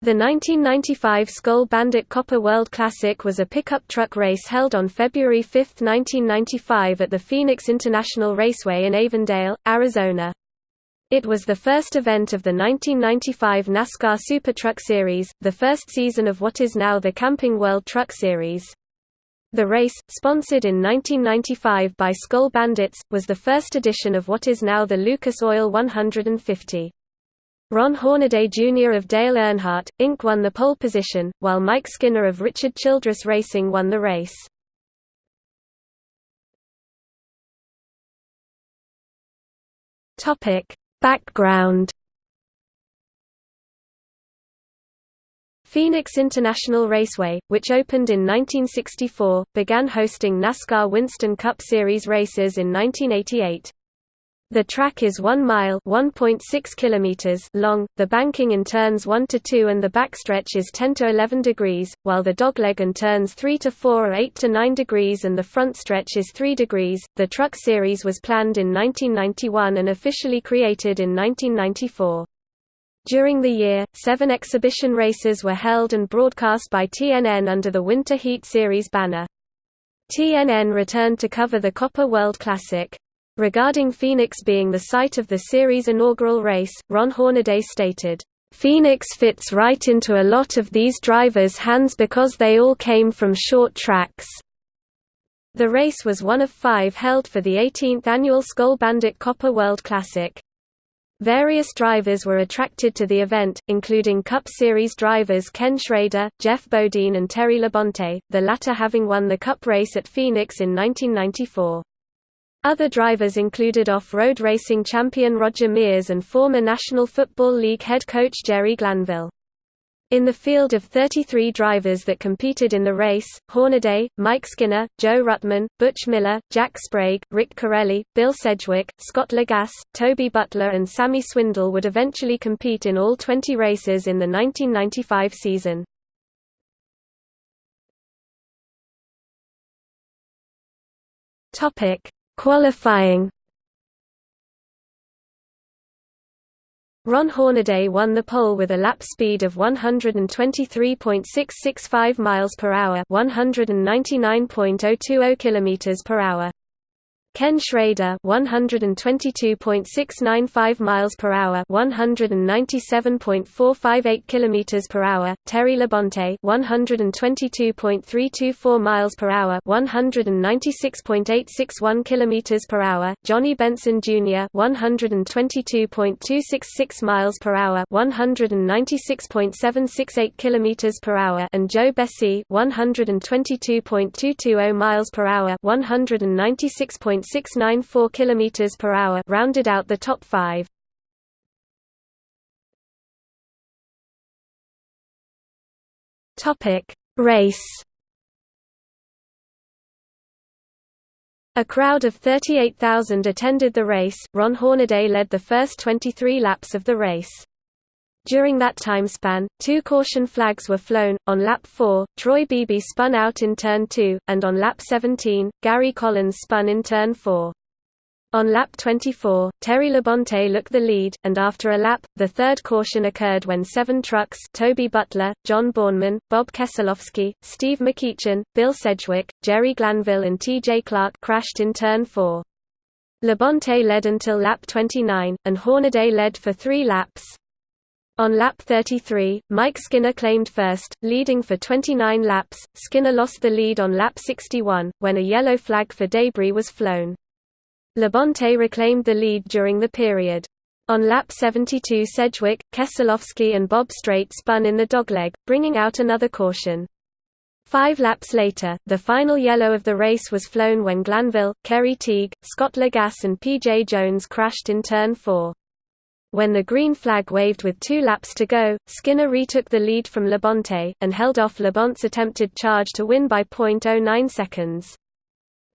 The 1995 Skoal Bandit Copper World Classic was a pickup truck race held on February 5, 1995 at the Phoenix International Raceway in Avondale, Arizona. It was the first event of the 1995 NASCAR Super Truck Series, the first season of what is now the Camping World Truck Series. The race, sponsored in 1995 by Skoal Bandits, was the first edition of what is now the Lucas Oil 150. Ron Hornaday Jr. of Dale Earnhardt, Inc. won the pole position, while Mike Skinner of Richard Childress Racing won the race. Background Phoenix International Raceway, which opened in 1964, began hosting NASCAR Winston Cup Series races in 1988. The track is 1 mile (1.6 kilometers) long, the banking in turns 1 to 2 and the backstretch is 10 to 11 degrees, while the dogleg in turns 3 to 4 are 8 to 9 degrees and the front stretch is 3 degrees. The truck series was planned in 1991 and officially created in 1994. During the year, seven exhibition races were held and broadcast by TNN under the Winter Heat Series banner. TNN returned to cover the Copper World Classic. Regarding Phoenix being the site of the series' inaugural race, Ron Hornaday stated, "...Phoenix fits right into a lot of these drivers' hands because they all came from short tracks." The race was one of five held for the 18th annual Skoal Bandit Copper World Classic. Various drivers were attracted to the event, including Cup Series drivers Ken Schrader, Geoff Bodine and Terry Labonte, the latter having won the Cup race at Phoenix in 1994. Other drivers included off-road racing champion Roger Mears and former National Football League head coach Jerry Glanville. In the field of 33 drivers that competed in the race, Hornaday, Mike Skinner, Joe Ruttman, Butch Miller, Jack Sprague, Rick Carelli, Bill Sedgwick, Scott Lagasse, Toby Butler and Sammy Swindell would eventually compete in all 20 races in the 1995 season. Topic: Qualifying Ron Hornaday won the pole with a lap speed of 123.665 miles per hour, 199.020 kilometers per hour. Ken Schrader 122.695 miles per hour 197.458 kilometers per hour Terry Labonte 122.324 miles per hour 196.861 kilometers per hour Johnny Benson Jr 122.266 miles per hour 196.768 kilometers per hour and Joe Bessey 122.220 miles per hour 196. 1.694 km per hour rounded out the top 5. Topic: Race A crowd of 38,000 attended the race. Ron Hornaday led the first 23 laps of the race. During that time span, two caution flags were flown. On lap 4, Troy Beebe spun out in turn 2, and on lap 17, Gary Collins spun in turn 4. On lap 24, Terry Labonte looked the lead, and after a lap, the third caution occurred when seven trucks Toby Butler, John Borneman, Bob Keselowski, Steve McEachern, Bill Sedgwick, Jerry Glanville and T.J. Clark crashed in turn 4. Labonte led until lap 29, and Hornaday led for three laps. On lap 33, Mike Skinner claimed first, leading for 29 laps. Skinner lost the lead on lap 61, when a yellow flag for debris was flown. Labonte reclaimed the lead during the period. On lap 72 Sedgwick, Keselowski and Bob Straight spun in the dogleg, bringing out another caution. Five laps later, the final yellow of the race was flown when Glanville, Kerry Teague, Scott Lagasse and P.J. Jones crashed in turn 4. When the green flag waved with two laps to go, Skinner retook the lead from Labonte, and held off Labonte's attempted charge to win by .09 seconds.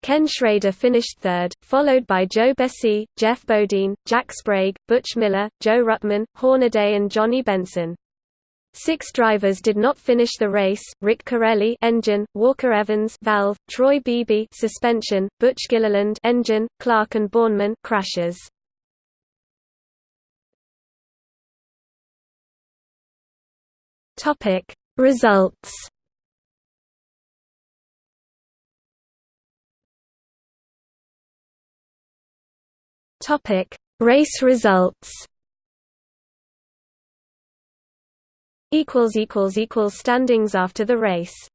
Ken Schrader finished third, followed by Joe Bessey, Geoff Bodine, Jack Sprague, Butch Miller, Joe Ruttman, Hornaday and Johnny Benson. Six drivers did not finish the race: Rick Carelli, engine; Walker Evans, valve; Troy Beebe, suspension; Butch Gilliland, engine; Clark and Borneman, crashes. Topic. Results Topic. Race results equals equals equals standings after the race